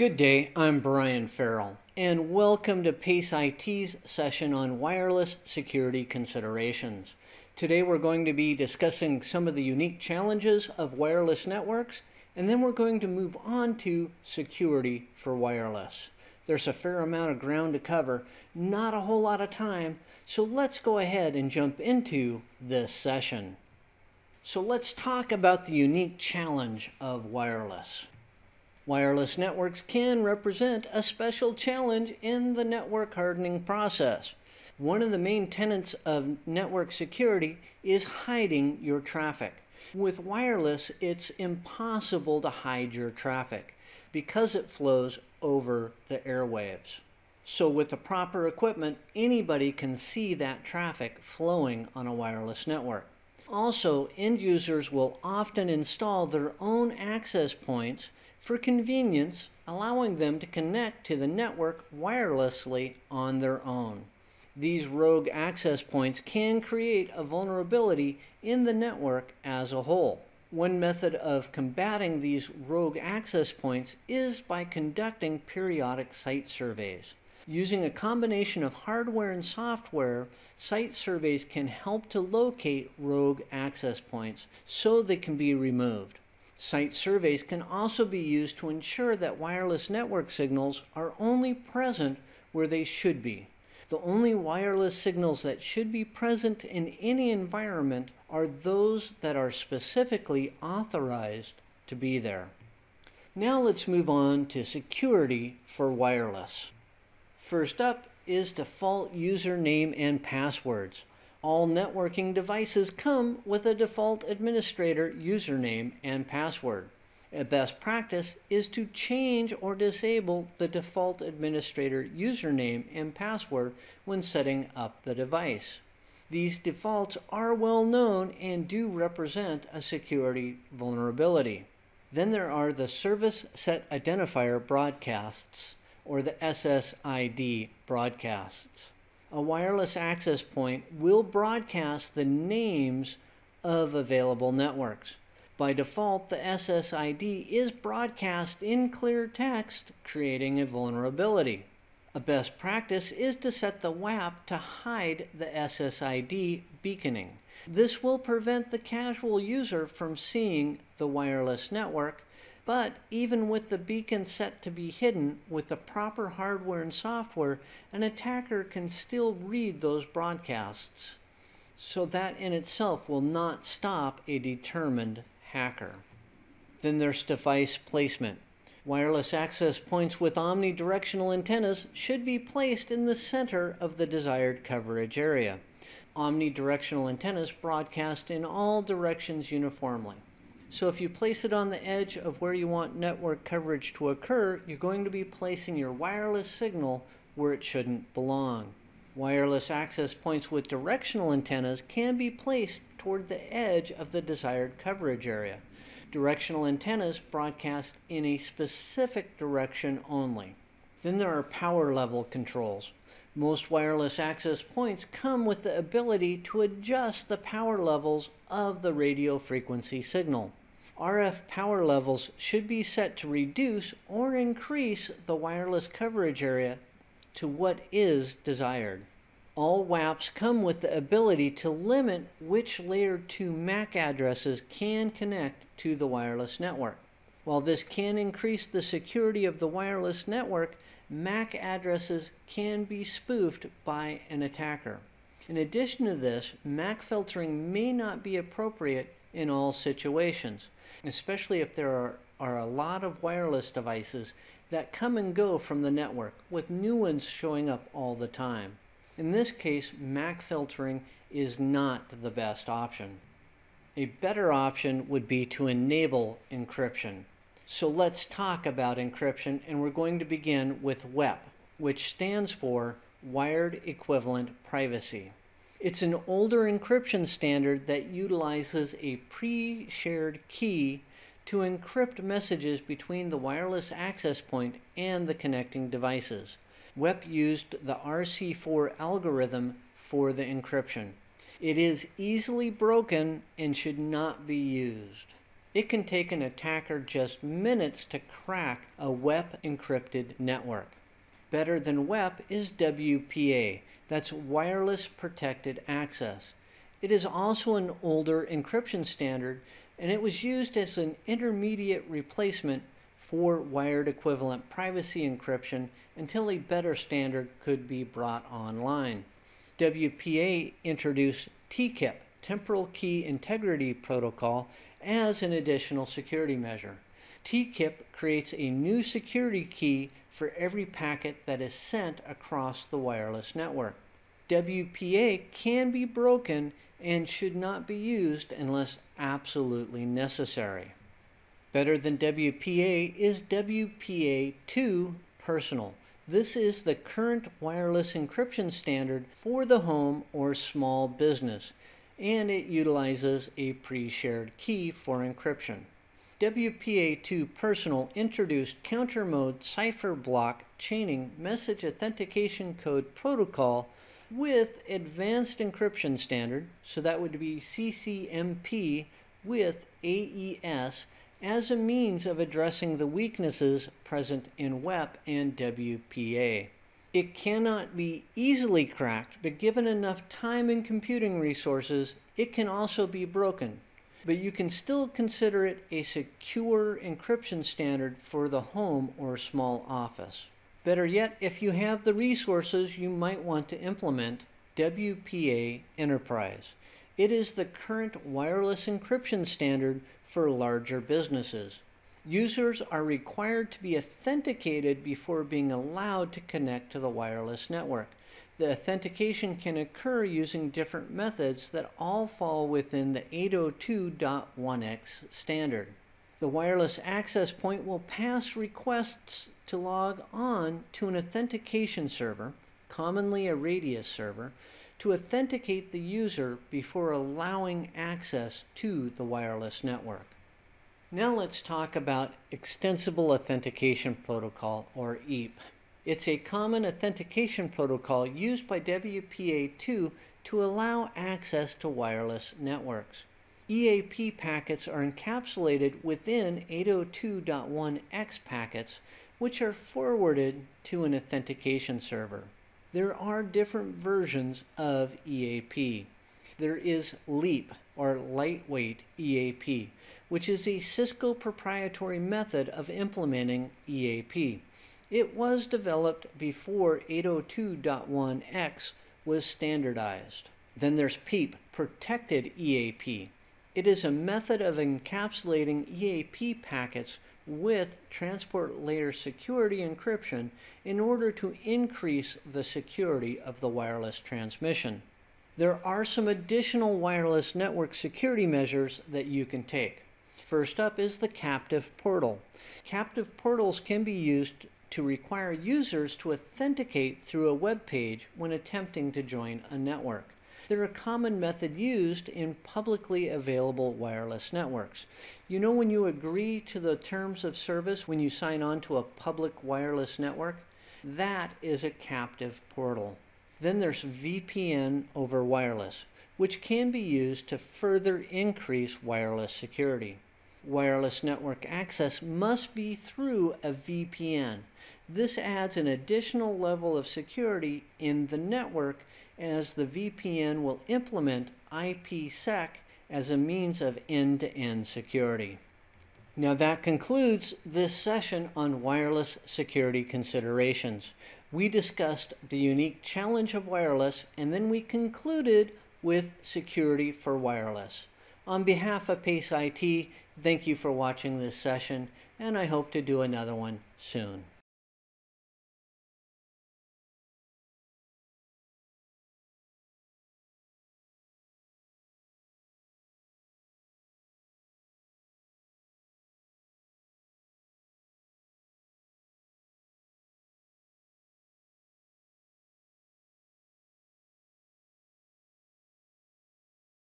Good day, I'm Brian Farrell, and welcome to PACE IT's session on wireless security considerations. Today we're going to be discussing some of the unique challenges of wireless networks, and then we're going to move on to security for wireless. There's a fair amount of ground to cover, not a whole lot of time, so let's go ahead and jump into this session. So let's talk about the unique challenge of wireless. Wireless networks can represent a special challenge in the network hardening process. One of the main tenets of network security is hiding your traffic. With wireless, it's impossible to hide your traffic because it flows over the airwaves. So with the proper equipment, anybody can see that traffic flowing on a wireless network. Also, end users will often install their own access points for convenience, allowing them to connect to the network wirelessly on their own. These rogue access points can create a vulnerability in the network as a whole. One method of combating these rogue access points is by conducting periodic site surveys. Using a combination of hardware and software, site surveys can help to locate rogue access points so they can be removed. Site surveys can also be used to ensure that wireless network signals are only present where they should be. The only wireless signals that should be present in any environment are those that are specifically authorized to be there. Now let's move on to security for wireless. First up is default username and passwords. All networking devices come with a default administrator username and password. A best practice is to change or disable the default administrator username and password when setting up the device. These defaults are well known and do represent a security vulnerability. Then there are the Service Set Identifier broadcasts, or the SSID broadcasts a wireless access point will broadcast the names of available networks. By default, the SSID is broadcast in clear text, creating a vulnerability. A best practice is to set the WAP to hide the SSID beaconing. This will prevent the casual user from seeing the wireless network but even with the beacon set to be hidden with the proper hardware and software, an attacker can still read those broadcasts. So that in itself will not stop a determined hacker. Then there's device placement. Wireless access points with omnidirectional antennas should be placed in the center of the desired coverage area. Omnidirectional antennas broadcast in all directions uniformly. So if you place it on the edge of where you want network coverage to occur, you're going to be placing your wireless signal where it shouldn't belong. Wireless access points with directional antennas can be placed toward the edge of the desired coverage area. Directional antennas broadcast in a specific direction only. Then there are power level controls. Most wireless access points come with the ability to adjust the power levels of the radio frequency signal. RF power levels should be set to reduce or increase the wireless coverage area to what is desired. All WAPs come with the ability to limit which layer 2 MAC addresses can connect to the wireless network. While this can increase the security of the wireless network, MAC addresses can be spoofed by an attacker. In addition to this, MAC filtering may not be appropriate in all situations especially if there are, are a lot of wireless devices that come and go from the network, with new ones showing up all the time. In this case, MAC filtering is not the best option. A better option would be to enable encryption. So let's talk about encryption, and we're going to begin with WEP, which stands for Wired Equivalent Privacy. It's an older encryption standard that utilizes a pre-shared key to encrypt messages between the wireless access point and the connecting devices. WEP used the RC4 algorithm for the encryption. It is easily broken and should not be used. It can take an attacker just minutes to crack a WEP encrypted network. Better than WEP is WPA, that's Wireless Protected Access. It is also an older encryption standard, and it was used as an intermediate replacement for wired equivalent privacy encryption until a better standard could be brought online. WPA introduced TKIP, Temporal Key Integrity Protocol, as an additional security measure. TKIP creates a new security key for every packet that is sent across the wireless network. WPA can be broken and should not be used unless absolutely necessary. Better than WPA is WPA2 Personal. This is the current wireless encryption standard for the home or small business, and it utilizes a pre-shared key for encryption. WPA2 Personal introduced counter mode cipher block chaining message authentication code protocol with advanced encryption standard, so that would be CCMP with AES as a means of addressing the weaknesses present in WEP and WPA. It cannot be easily cracked, but given enough time and computing resources, it can also be broken. But you can still consider it a secure encryption standard for the home or small office. Better yet, if you have the resources, you might want to implement WPA Enterprise. It is the current wireless encryption standard for larger businesses. Users are required to be authenticated before being allowed to connect to the wireless network. The authentication can occur using different methods that all fall within the 802.1x standard. The wireless access point will pass requests to log on to an authentication server, commonly a Radius server, to authenticate the user before allowing access to the wireless network. Now let's talk about Extensible Authentication Protocol, or EAP. It's a common authentication protocol used by WPA2 to allow access to wireless networks. EAP packets are encapsulated within 802.1x packets, which are forwarded to an authentication server. There are different versions of EAP. There is LEAP, or Lightweight EAP, which is a Cisco proprietary method of implementing EAP. It was developed before 802.1x was standardized. Then there's PEAP, Protected EAP. It is a method of encapsulating EAP packets with transport layer security encryption in order to increase the security of the wireless transmission. There are some additional wireless network security measures that you can take. First up is the captive portal. Captive portals can be used to require users to authenticate through a web page when attempting to join a network. They're a common method used in publicly available wireless networks. You know when you agree to the terms of service when you sign on to a public wireless network? That is a captive portal. Then there's VPN over wireless, which can be used to further increase wireless security. Wireless network access must be through a VPN. This adds an additional level of security in the network as the VPN will implement IPsec as a means of end-to-end -end security. Now that concludes this session on wireless security considerations. We discussed the unique challenge of wireless and then we concluded with security for wireless. On behalf of PACE IT, thank you for watching this session and I hope to do another one soon.